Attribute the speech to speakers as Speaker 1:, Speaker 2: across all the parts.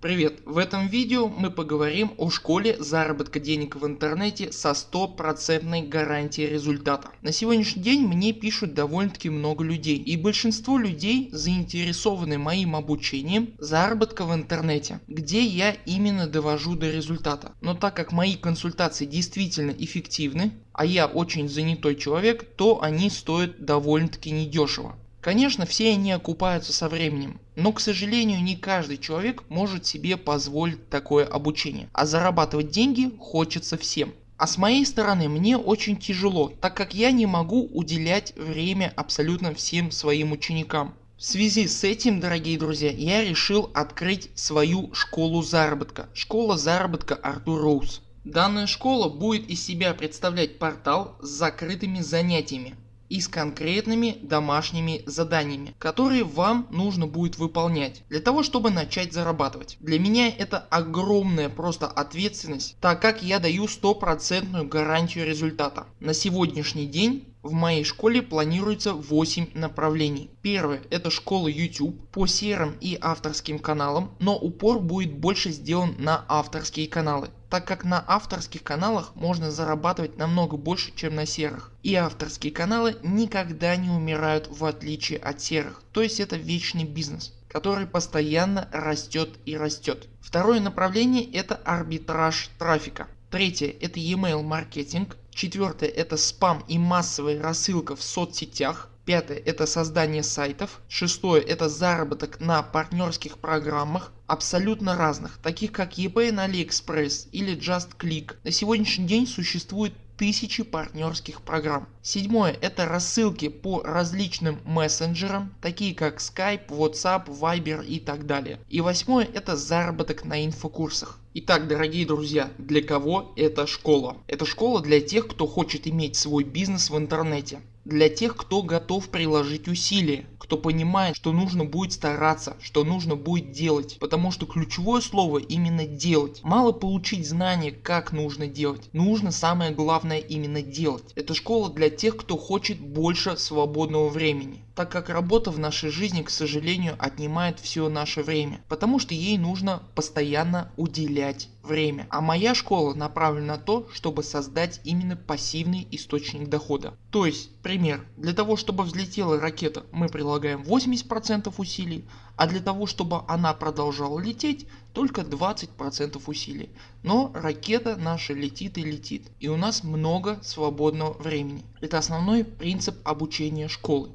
Speaker 1: Привет! В этом видео мы поговорим о школе заработка денег в интернете со стопроцентной гарантией результата. На сегодняшний день мне пишут довольно таки много людей и большинство людей заинтересованы моим обучением заработка в интернете, где я именно довожу до результата. Но так как мои консультации действительно эффективны, а я очень занятой человек, то они стоят довольно таки недешево. Конечно все они окупаются со временем, но к сожалению не каждый человек может себе позволить такое обучение, а зарабатывать деньги хочется всем. А с моей стороны мне очень тяжело, так как я не могу уделять время абсолютно всем своим ученикам. В связи с этим дорогие друзья я решил открыть свою школу заработка. Школа заработка Артур Роуз. Данная школа будет из себя представлять портал с закрытыми занятиями и с конкретными домашними заданиями, которые вам нужно будет выполнять для того чтобы начать зарабатывать. Для меня это огромная просто ответственность, так как я даю стопроцентную гарантию результата. На сегодняшний день в моей школе планируется 8 направлений. Первое это школа YouTube по серым и авторским каналам, но упор будет больше сделан на авторские каналы так как на авторских каналах можно зарабатывать намного больше чем на серых. И авторские каналы никогда не умирают в отличие от серых, то есть это вечный бизнес который постоянно растет и растет. Второе направление это арбитраж трафика. Третье это e-mail маркетинг. Четвертое это спам и массовая рассылка в соцсетях. Пятое это создание сайтов. Шестое это заработок на партнерских программах абсолютно разных, таких как eBay на AliExpress или JustClick. На сегодняшний день существует тысячи партнерских программ. Седьмое это рассылки по различным мессенджерам такие как Skype, WhatsApp, Viber и так далее. И восьмое это заработок на инфокурсах. Итак дорогие друзья для кого эта школа? Это школа для тех кто хочет иметь свой бизнес в интернете для тех кто готов приложить усилия, кто понимает что нужно будет стараться, что нужно будет делать, потому что ключевое слово именно делать. Мало получить знания как нужно делать, нужно самое главное именно делать. Это школа для тех кто хочет больше свободного времени так как работа в нашей жизни к сожалению отнимает все наше время, потому что ей нужно постоянно уделять время. А моя школа направлена на то, чтобы создать именно пассивный источник дохода. То есть, пример, для того чтобы взлетела ракета мы прилагаем 80% усилий, а для того чтобы она продолжала лететь только 20% усилий. Но ракета наша летит и летит и у нас много свободного времени. Это основной принцип обучения школы.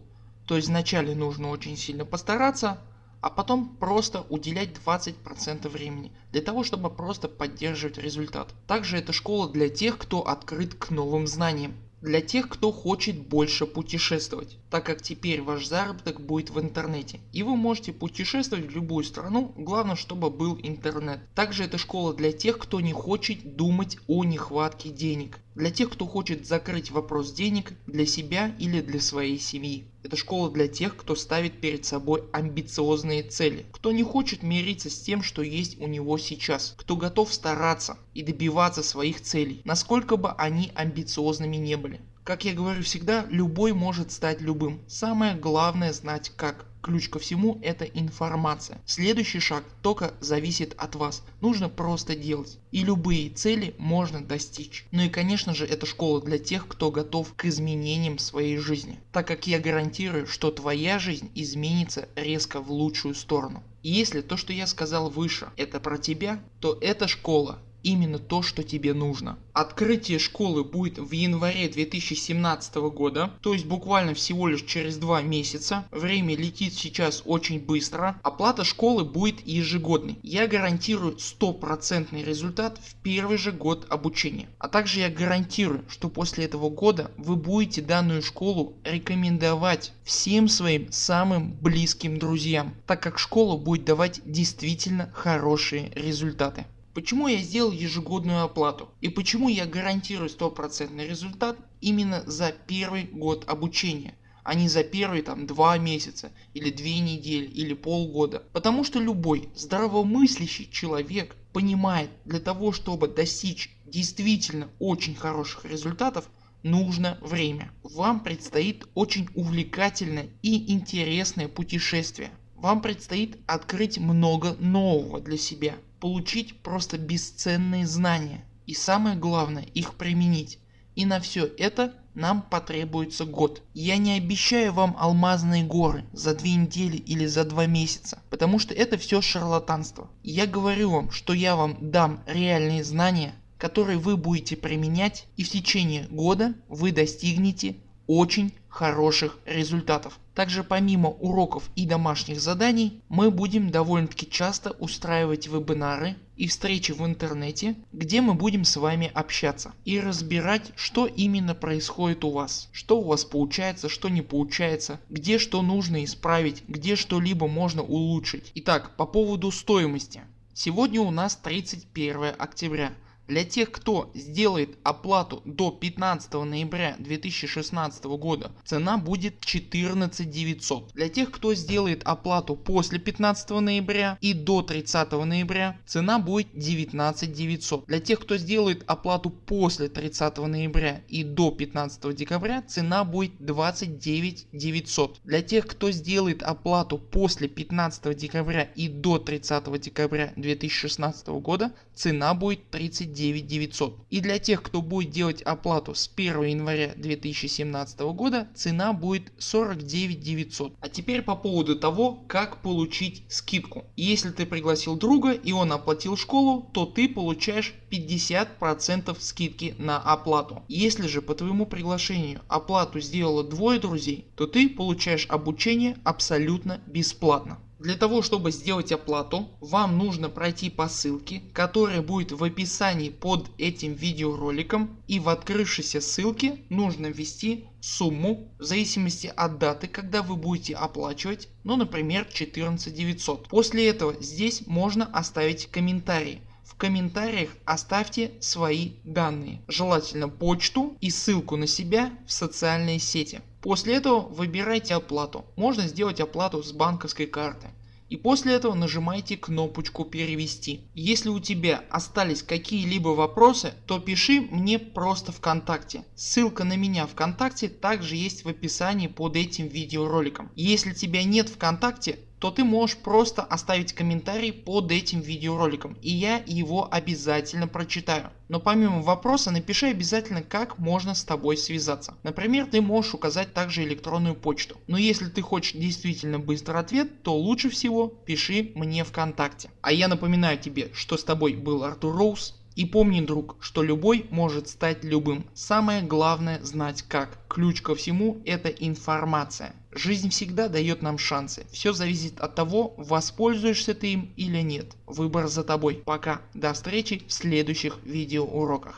Speaker 1: То есть вначале нужно очень сильно постараться, а потом просто уделять 20% времени для того чтобы просто поддерживать результат. Также это школа для тех кто открыт к новым знаниям для тех кто хочет больше путешествовать, так как теперь ваш заработок будет в интернете и вы можете путешествовать в любую страну, главное чтобы был интернет. Также это школа для тех кто не хочет думать о нехватке денег, для тех кто хочет закрыть вопрос денег для себя или для своей семьи. Это школа для тех кто ставит перед собой амбициозные цели, кто не хочет мириться с тем что есть у него сейчас, кто готов стараться и добиваться своих целей, насколько бы они амбициозными не были. Как я говорю всегда, любой может стать любым. Самое главное знать как. Ключ ко всему это информация. Следующий шаг только зависит от вас. Нужно просто делать. И любые цели можно достичь. Ну и конечно же это школа для тех кто готов к изменениям своей жизни. Так как я гарантирую что твоя жизнь изменится резко в лучшую сторону. И если то что я сказал выше это про тебя, то эта школа именно то что тебе нужно. Открытие школы будет в январе 2017 года, то есть буквально всего лишь через два месяца. Время летит сейчас очень быстро. Оплата школы будет ежегодной. Я гарантирую стопроцентный результат в первый же год обучения. А также я гарантирую, что после этого года вы будете данную школу рекомендовать всем своим самым близким друзьям, так как школа будет давать действительно хорошие результаты. Почему я сделал ежегодную оплату и почему я гарантирую стопроцентный результат именно за первый год обучения а не за первые там два месяца или две недели или полгода. Потому что любой здравомыслящий человек понимает для того чтобы достичь действительно очень хороших результатов нужно время. Вам предстоит очень увлекательное и интересное путешествие вам предстоит открыть много нового для себя, получить просто бесценные знания и самое главное их применить. И на все это нам потребуется год. Я не обещаю вам алмазные горы за две недели или за два месяца, потому что это все шарлатанство. Я говорю вам, что я вам дам реальные знания, которые вы будете применять и в течение года вы достигнете очень хороших результатов. Также помимо уроков и домашних заданий мы будем довольно таки часто устраивать вебинары и встречи в интернете, где мы будем с вами общаться и разбирать что именно происходит у вас, что у вас получается, что не получается, где что нужно исправить, где что-либо можно улучшить. Итак по поводу стоимости. Сегодня у нас 31 октября. Для тех кто сделает оплату до 15 ноября 2016 года цена будет 14 900. Для тех кто сделает оплату после 15 ноября и до 30 ноября цена будет 19 900. Для тех кто сделает оплату после 30 ноября и до 15 декабря цена будет 29 900. Для тех кто сделает оплату после 15 декабря и до 30 декабря 2016 года цена будет 39 9900. И для тех кто будет делать оплату с 1 января 2017 года цена будет 49 900. А теперь по поводу того как получить скидку. Если ты пригласил друга и он оплатил школу то ты получаешь 50% скидки на оплату. Если же по твоему приглашению оплату сделало двое друзей то ты получаешь обучение абсолютно бесплатно. Для того чтобы сделать оплату вам нужно пройти по ссылке которая будет в описании под этим видеороликом и в открывшейся ссылке нужно ввести сумму в зависимости от даты когда вы будете оплачивать ну например 14 900. После этого здесь можно оставить комментарий в комментариях оставьте свои данные, желательно почту и ссылку на себя в социальные сети. После этого выбирайте оплату. Можно сделать оплату с банковской карты. И после этого нажимайте кнопочку перевести. Если у тебя остались какие-либо вопросы, то пиши мне просто ВКонтакте. Ссылка на меня ВКонтакте также есть в описании под этим видеороликом. Если тебя нет ВКонтакте, то ты можешь просто оставить комментарий под этим видеороликом и я его обязательно прочитаю. Но помимо вопроса напиши обязательно как можно с тобой связаться. Например ты можешь указать также электронную почту. Но если ты хочешь действительно быстрый ответ то лучше всего пиши мне ВКонтакте. А я напоминаю тебе что с тобой был Артур Роуз и помни друг, что любой может стать любым. Самое главное знать как. Ключ ко всему это информация. Жизнь всегда дает нам шансы. Все зависит от того воспользуешься ты им или нет. Выбор за тобой. Пока. До встречи в следующих видеоуроках.